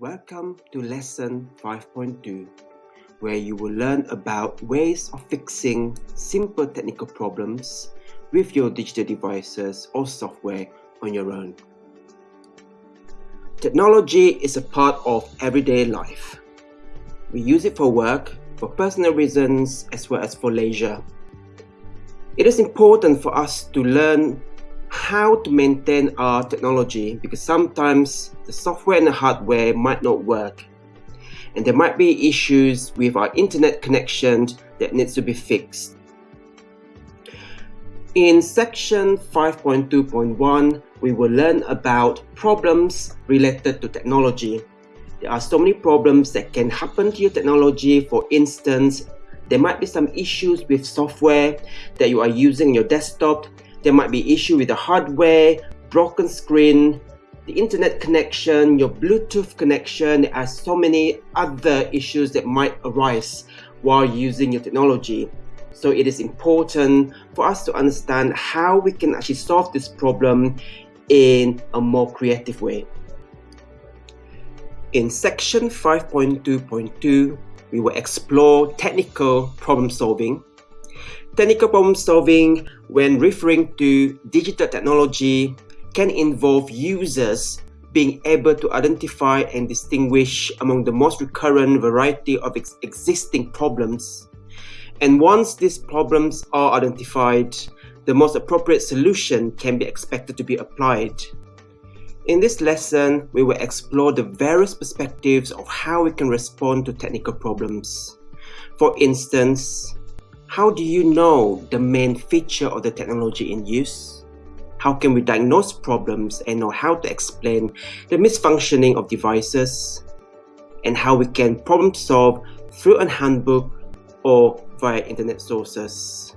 Welcome to lesson 5.2 where you will learn about ways of fixing simple technical problems with your digital devices or software on your own. Technology is a part of everyday life. We use it for work, for personal reasons, as well as for leisure. It is important for us to learn how to maintain our technology because sometimes the software and the hardware might not work and there might be issues with our internet connection that needs to be fixed. In section 5.2.1, we will learn about problems related to technology. There are so many problems that can happen to your technology. For instance, there might be some issues with software that you are using your desktop there might be issue with the hardware, broken screen, the internet connection, your Bluetooth connection. There are so many other issues that might arise while using your technology. So it is important for us to understand how we can actually solve this problem in a more creative way. In section 5.2.2, we will explore technical problem solving Technical problem solving when referring to digital technology can involve users being able to identify and distinguish among the most recurrent variety of ex existing problems. And once these problems are identified, the most appropriate solution can be expected to be applied. In this lesson, we will explore the various perspectives of how we can respond to technical problems. For instance, how do you know the main feature of the technology in use? How can we diagnose problems and know how to explain the misfunctioning of devices? And how we can problem solve through a handbook or via internet sources.